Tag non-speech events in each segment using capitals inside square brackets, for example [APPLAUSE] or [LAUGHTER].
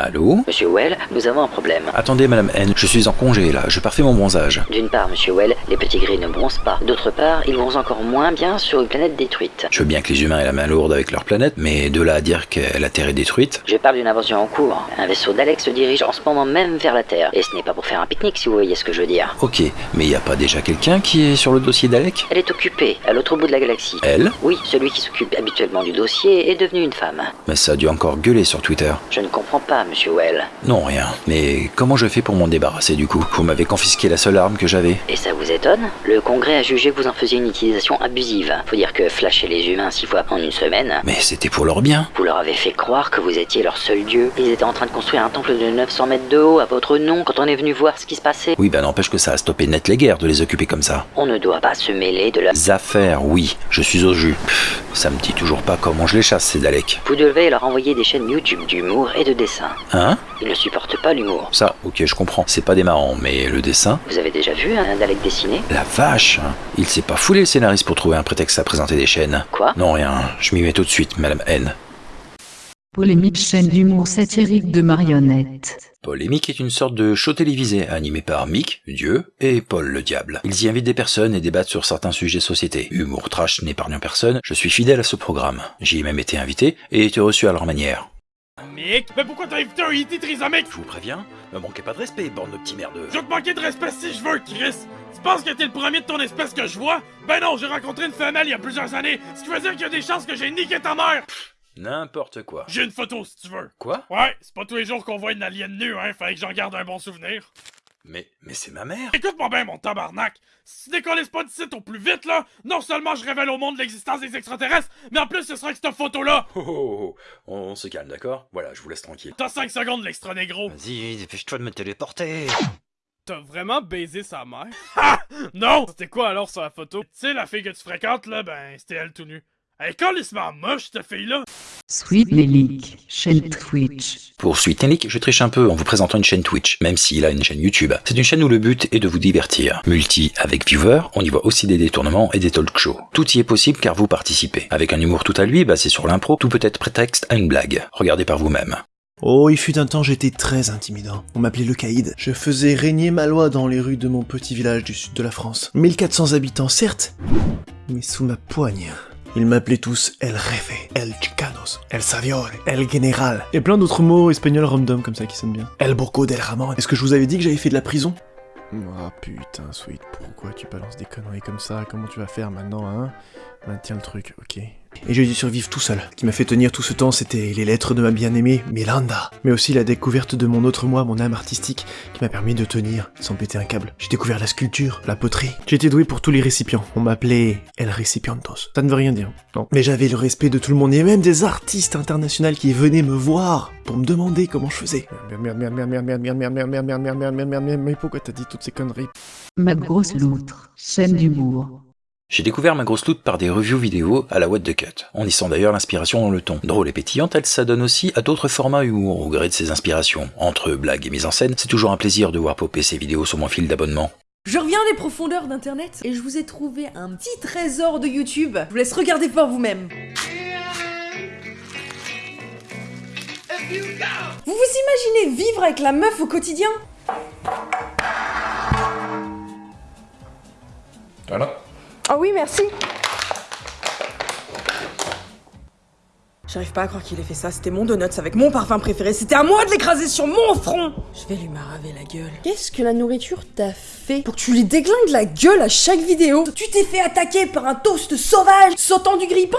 Allô Monsieur Well, nous avons un problème. Attendez, Madame N, je suis en congé là, je parfais mon bronzage. D'une part, Monsieur Well, les petits gris ne bronzent pas. D'autre part, ils bronzent encore moins bien sur une planète détruite. Je veux bien que les humains aient la main lourde avec leur planète, mais de là à dire que la Terre est détruite Je parle d'une invention en cours. Un vaisseau d'Alex se dirige en ce moment même vers la Terre. Et ce n'est pas pour faire un pique-nique, si vous voyez ce que je veux dire. Ok, mais y a pas déjà quelqu'un qui est sur le dossier d'Alec Elle est occupée, à l'autre bout de la galaxie. Elle? Oui, celui qui s'occupe habituellement du dossier est devenu une femme. Mais ça a dû encore gueuler sur Twitter. Je ne comprends pas, Monsieur Well. Non, rien. Mais comment je fais pour m'en débarrasser du coup? Vous m'avez confisqué la seule arme que j'avais. Et ça vous étonne? Le Congrès a jugé que vous en faisiez une utilisation abusive. Faut dire que flasher les humains six fois en une semaine, Mais c'était pour leur bien. vous leur avez fait croire que vous étiez leur seul dieu. Ils étaient en train de construire un temple de 900 mètres de haut à votre nom quand on est venu voir ce qui se passait. Oui, bah n'empêche que ça a stoppé net les guerres de les occuper comme ça. On ne doit pas se mêler de la... Les affaires, oui, je suis au jus. Pff, ça me dit toujours pas comment je les chasse, ces Daleks. Vous devez leur envoyer des chaînes YouTube d'humour et de dessin. Hein Ils ne supportent pas l'humour. Ça, ok, je comprends. C'est pas des marrants, mais le dessin Vous avez déjà vu un Dalek dessiné? La vache. Il s'est pas foulé le scénariste pour trouver un prétexte à présenter des chaînes. Quoi? Non, rien, je m'y mets tout de suite, Madame N. Polémique chaîne d'humour satirique de marionnettes. Polémique est une sorte de show télévisé animé par Mick, Dieu, et Paul le Diable. Ils y invitent des personnes et débattent sur certains sujets société. Humour trash n'épargnant personne, je suis fidèle à ce programme. J'y ai même été invité et été reçu à leur manière. Mick, mais pourquoi t'as invité un E.T. trisomique? Je vous préviens, me manquez pas de respect, bande de petits merdeux. Je vais te manquer de respect si je veux, Chris! Tu penses que t'es le premier de ton espèce que je vois? Ben non, j'ai rencontré une femelle il y a plusieurs années, ce qui veut dire qu'il y a des chances que j'ai niqué ta mère! N'importe quoi. J'ai une photo si tu veux. Quoi? Ouais, c'est pas tous les jours qu'on voit une alien nue, hein, fallait que j'en garde un bon souvenir. Mais, mais c'est ma mère Écoute-moi bien, mon tabarnak! Si tu décolles pas d'ici au plus vite, là, non seulement je révèle au monde l'existence des extraterrestres, mais en plus ce sera que cette photo-là! Oh, oh, oh, on se calme, d'accord? Voilà, je vous laisse tranquille. T'as 5 secondes, l'extra négro! Vas-y, dépêche-toi de me téléporter T'as vraiment baisé sa mère? [LAUGHS] Ha! Non! C'était quoi alors sur la photo? Tu sais, la fille que tu fréquentes, là, ben, c'était elle tout nue. Elle est calissement moche, cette fille-là! Sweet chaîne Twitch. Pour Sweet Nick, je triche un peu en vous présentant une chaîne Twitch, même s'il a une chaîne YouTube. C'est une chaîne où le but est de vous divertir. Multi avec viewers, on y voit aussi des détournements et des talk shows. Tout y est possible car vous participez. Avec un humour tout à lui, basé sur l'impro, tout peut être prétexte à une blague. Regardez par vous-même. Oh, il fut un temps, j'étais très intimidant. On m'appelait le caïd. Je faisais régner ma loi dans les rues de mon petit village du sud de la France. 1400 habitants, certes, mais sous ma poigne. Ils m'appelaient tous El Jefe, El Chicanos, El Saviore, El General, et plein d'autres mots espagnols random comme ça qui sonnent bien. El Burgo del Ramon. Est-ce que je vous avais dit que j'avais fait de la prison? Ah putain, Sweet, pourquoi tu balances des conneries comme ça? Comment tu vas faire maintenant, hein? Maintiens le truc, ok. Et j'ai dû survivre tout seul. Ce qui m'a fait tenir tout ce temps, c'était les lettres de ma bien-aimée, Miranda. Mais aussi la découverte de mon autre moi, mon âme artistique, qui m'a permis de tenir sans péter un câble. J'ai découvert la sculpture, la poterie. J'étais doué pour tous les récipients. On m'appelait El Recipientos. Ça ne veut rien dire, non. Mais j'avais le respect de tout le monde, et même des artistes internationaux qui venaient me voir pour me demander comment je faisais. Mais pourquoi t'as dit toutes ces conneries Ma grosse loutre, chaîne d'humour. J'ai découvert ma grosse loot par des reviews vidéo à la What the Cut. On y sent d'ailleurs l'inspiration dans le ton. Drôle et pétillante, elle s'adonne aussi à d'autres formats humour au gré de ses inspirations. Entre blagues et mise en scène, c'est toujours un plaisir de voir popper ces vidéos sur mon fil d'abonnement. Je reviens des profondeurs d'internet et je vous ai trouvé un petit trésor de YouTube. Je vous laisse regarder par vous-même. Vous vous imaginez vivre avec la meuf au quotidien? Voilà. Ah oui, merci. J'arrive pas à croire qu'il ait fait ça. C'était mon donuts avec mon parfum préféré. C'était à moi de l'écraser sur mon front. Je vais lui maraver la gueule. Qu'est-ce que la nourriture t'a fait pour que tu lui déglingues la gueule à chaque vidéo Tu t'es fait attaquer par un toast sauvage sautant du grille-pain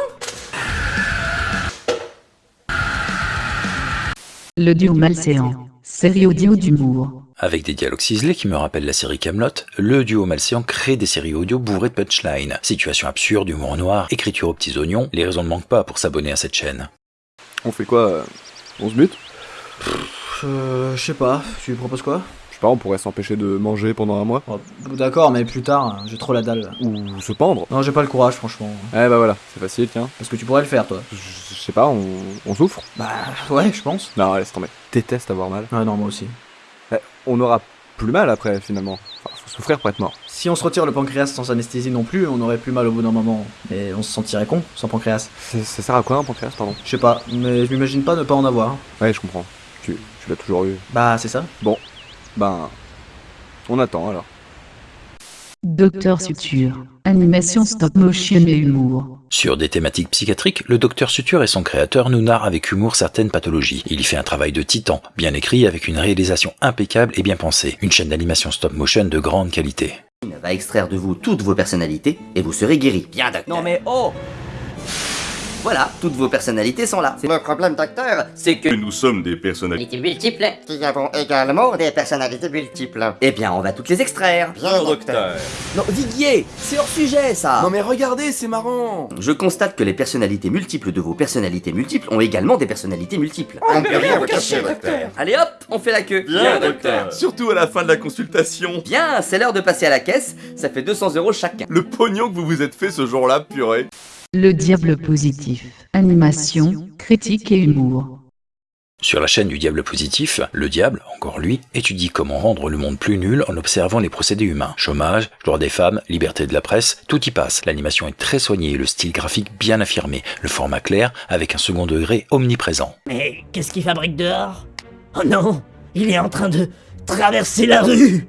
Le duo malséant, série audio d'humour. Avec des dialogues ciselés qui me rappellent la série Camelot, le duo malséant crée des séries audio bourrées de punchline. Situation absurde, humour noir, écriture aux petits oignons, les raisons ne manquent pas pour s'abonner à cette chaîne. On fait quoi On se bute Euh, je sais pas, tu lui proposes quoi? Je sais pas, on pourrait s'empêcher de manger pendant un mois Oh, D'accord, mais plus tard, hein, j'ai trop la dalle. Ou se pendre Non, j'ai pas le courage, franchement. Eh bah voilà, c'est facile, tiens. Est-ce que tu pourrais le faire, toi? Je je sais pas, on, on souffre Bah, ouais, je pense. Non, laisse tomber. Déteste avoir mal. Ah non, moi aussi. On aura plus mal après, finalement. Enfin, faut souffrir pour être mort. Si on se retire le pancréas sans anesthésie non plus, on aurait plus mal au bout d'un moment. Mais on se sentirait con sans pancréas. Ça, ça sert à quoi un pancréas, pardon? Je sais pas, mais je m'imagine pas ne pas en avoir. Ouais, je comprends. Tu, tu l'as toujours eu. Bah, c'est ça. Ben, on attend alors. Docteur Suture. Animation stop motion et humour. Sur des thématiques psychiatriques, le docteur Suture et son créateur nous narrent avec humour certaines pathologies. Il y fait un travail de titan, bien écrit avec une réalisation impeccable et bien pensée. Une chaîne d'animation stop motion de grande qualité. va extraire de vous toutes vos personnalités et vous serez guéri. Bien, docteur. Non mais oh Voilà, toutes vos personnalités sont là. Le problème, docteur, c'est que nous sommes des personnalités multiples. nous avons également des personnalités multiples. Eh bien, on va toutes les extraire. Bien, docteur. Non, Viguier, c'est hors sujet, ça. Non mais regardez, c'est marrant Je constate que les personnalités multiples de vos personnalités multiples ont également des personnalités multiples. On peut rien vous cacher, docteur Allez hop, on fait la queue. Surtout à la fin de la consultation Bien, c'est l'heure de passer à la caisse. Ça fait 200 euros chacun. Le pognon que vous vous êtes fait ce jour-là, purée Le diable positif. Animation, critique et humour. Sur la chaîne du Diable Positif, le diable, encore lui, étudie comment rendre le monde plus nul en observant les procédés humains. Chômage, droit des femmes, liberté de la presse, tout y passe. L'animation est très soignée, le style graphique bien affirmé, le format clair avec un second degré omniprésent. Mais qu'est-ce qu'il fabrique dehors? Oh non Il est en train de traverser la rue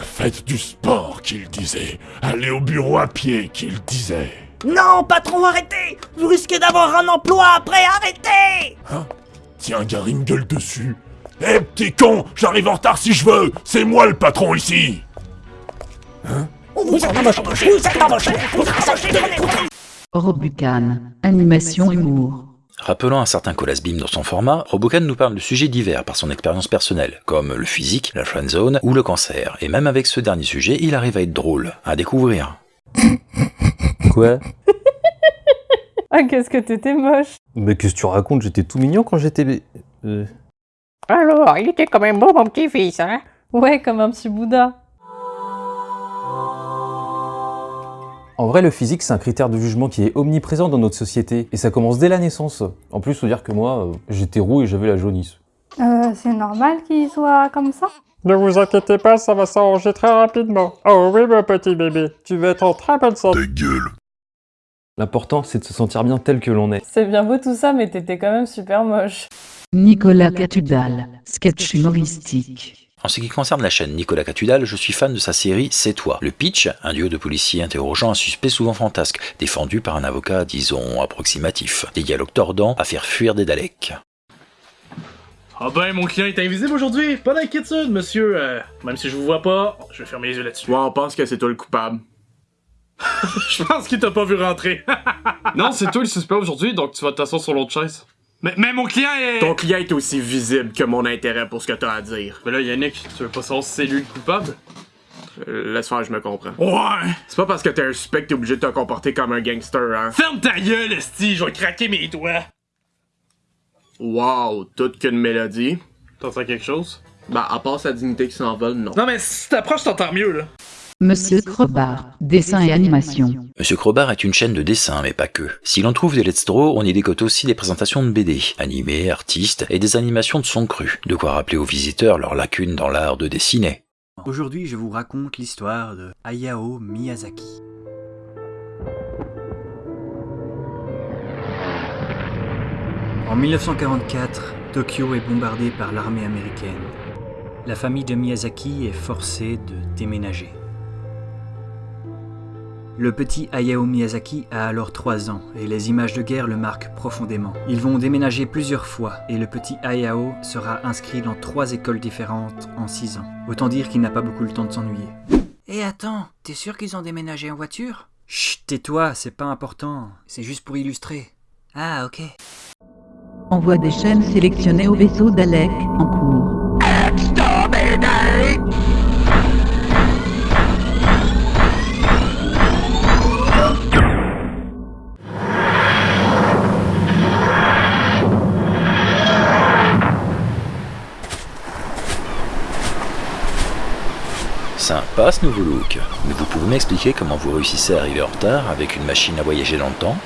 Faites du sport, qu'il disait. Allez au bureau à pied, qu'il disait. Non, patron, arrêtez Vous risquez d'avoir un emploi après, arrêtez Tiens, Gary me gueule dessus. Eh, petit con J'arrive en retard si je veux C'est moi le patron ici Vous êtes embauché Vous êtes embauché Vous êtes embauché Robucan. Animation humour. Rappelant un certain Colas-Bim dans son format, Robocan nous parle de sujets divers par son expérience personnelle, comme le physique, la friendzone ou le cancer. Et même avec ce dernier sujet, il arrive à être drôle, à découvrir. [LAUGHS] Quoi [LAUGHS] Ah, qu'est-ce que t'étais moche. Mais qu'est-ce que tu racontes? J'étais tout mignon quand j'étais... bé- Euh... Alors, il était quand même beau, mon petit-fils, hein? Ouais, comme un petit Bouddha. En vrai, le physique, c'est un critère de jugement qui est omniprésent dans notre société, et ça commence dès la naissance. En plus, faut dire que moi, euh, j'étais roux et j'avais la jaunisse. Euh, c'est normal qu'il soit comme ça? Ne vous inquiétez pas, ça va s'arranger très rapidement. Oh oui, mon petit bébé, tu vas être en très bonne santé. gueule L'important, c'est de se sentir bien tel que l'on est. C'est bien beau tout ça, mais t'étais quand même super moche. Nicolas Catudal. Sketch humoristique. En ce qui concerne la chaîne Nicolas Catudal, je suis fan de sa série C'est toi. Le pitch, un duo de policiers interrogeant un suspect souvent fantasque, défendu par un avocat, disons, approximatif. Des dialogues tordants à faire fuir des Daleks. Ah ben, mon client est invisible aujourd'hui. Pas d'inquiétude, monsieur. Euh, même si je vous vois pas, je vais fermer les yeux là-dessus. Ouais, on pense que c'est toi le coupable. [LAUGHS] Je pense qu'il t'a pas vu rentrer. [LAUGHS] Non, c'est toi le suspect aujourd'hui, donc tu vas t'asseoir sur l'autre chaise. mais, mais mon client est... Ton client est aussi visible que mon intérêt pour ce que t'as à dire. Mais là, Yannick, tu veux pas savoir si c'est lui le coupable? Euh, laisse faire, je me comprends. Ouais. C'est pas parce que t'es un suspect que t'es obligé de te comporter comme un gangster, hein. Ferme ta gueule, esti, je vais craquer mes doigts. Wow, toute qu'une mélodie. T'entends quelque chose? Bah, à part sa dignité qui s'envole, non. Non mais si t'approches, t'entends mieux, là. Monsieur Crobar. Dessin et animation. Monsieur Crobar est une chaîne de dessin, mais pas que. Si l'on trouve des Let's Draw, on y décote aussi des présentations de BD, animés, artistes, et des animations de son cru. De quoi rappeler aux visiteurs leurs lacunes dans l'art de dessiner. Aujourd'hui, je vous raconte l'histoire de Hayao Miyazaki. En 1944, Tokyo est bombardée par l'armée américaine. La famille de Miyazaki est forcée de déménager. Le petit Hayao Miyazaki a alors 3 ans et les images de guerre le marquent profondément. Ils vont déménager plusieurs fois et le petit Hayao sera inscrit dans trois écoles différentes en 6 ans. Autant dire qu'il n'a pas beaucoup le temps de s'ennuyer. Eh attends, t'es sûr qu'ils ont déménagé en voiture? Chut, tais-toi, c'est pas important. C'est juste pour illustrer. Ah, ok. Envoi des chaînes sélectionnées au vaisseau Dalek en cours. Sympa ce nouveau look. Mais vous pouvez m'expliquer comment vous réussissez à arriver en retard avec une machine à voyager dans le temps?